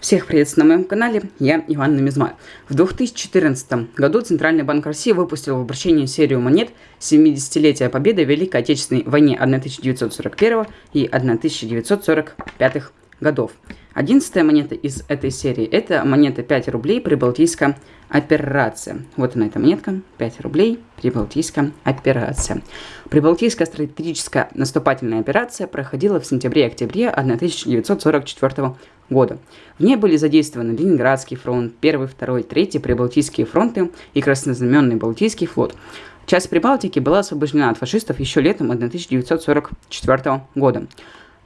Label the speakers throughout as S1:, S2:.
S1: Всех приветствую на моем канале, я Иван Намизмай. В 2014 году Центральный банк России выпустил в обращении серию монет 70-летия победы в Великой Отечественной войне 1941 и 1945 годов. Одиннадцатая монета из этой серии – это монета 5 рублей Прибалтийская операция. Вот она, эта монетка, 5 рублей Прибалтийская операция. Прибалтийская стратегическая наступательная операция проходила в сентябре-октябре 1944 года. В ней были задействованы Ленинградский фронт, 1, 2, 3 Прибалтийские фронты и Краснознаменный Балтийский флот. Часть Прибалтики была освобождена от фашистов еще летом 1944 года.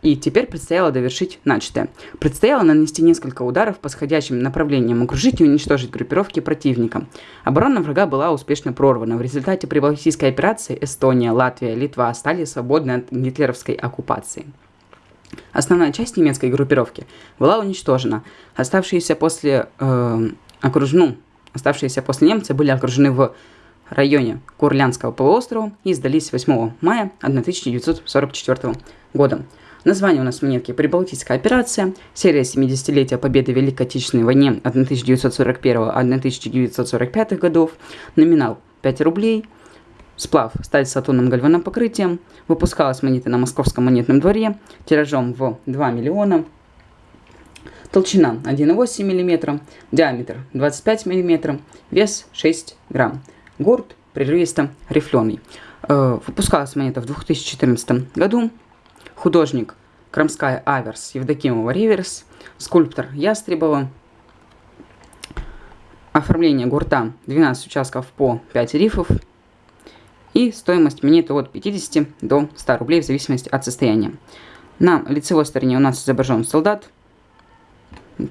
S1: И теперь предстояло довершить начатое. Предстояло нанести несколько ударов по сходящим направлениям, окружить и уничтожить группировки противника. Оборона врага была успешно прорвана. В результате прибалтийской операции Эстония, Латвия, Литва стали свободны от гитлеровской оккупации. Основная часть немецкой группировки была уничтожена. Оставшиеся после э, окружну, оставшиеся после немцы были окружены в районе Курлянского полуострова и сдались 8 мая 1944 года. Название у нас монетки «Прибалтийская операция», серия 70-летия Победы в Великой Отечественной войне 1941-1945 годов, номинал 5 рублей, сплав сталь с атомным гальваном покрытием, выпускалась монета на Московском монетном дворе тиражом в 2 миллиона, толщина 1,8 мм, диаметр 25 мм, вес 6 грамм, гурт прерывисто рифленый. Э, выпускалась монета в 2014 году, художник Крамская Аверс, Евдокимова Риверс, скульптор Ястребова. Оформление гурта 12 участков по 5 рифов. И стоимость монеты от 50 до 100 рублей в зависимости от состояния. На лицевой стороне у нас изображен солдат.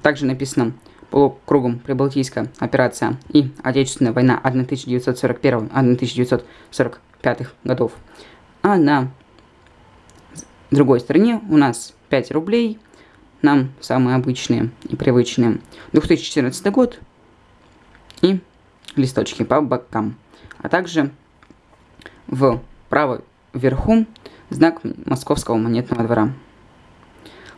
S1: Также написано полукругом Прибалтийская операция и Отечественная война 1941-1945 годов. А на другой стороне у нас 5 рублей, нам самые обычные и привычные. 2014 год и листочки по бокам. А также в правом верху знак Московского монетного двора.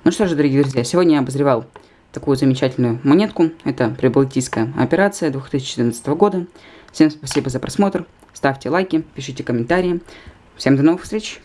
S1: Ну что же, дорогие друзья, сегодня я обозревал такую замечательную монетку. Это Прибалтийская операция 2014 года. Всем спасибо за просмотр. Ставьте лайки, пишите комментарии. Всем до новых встреч!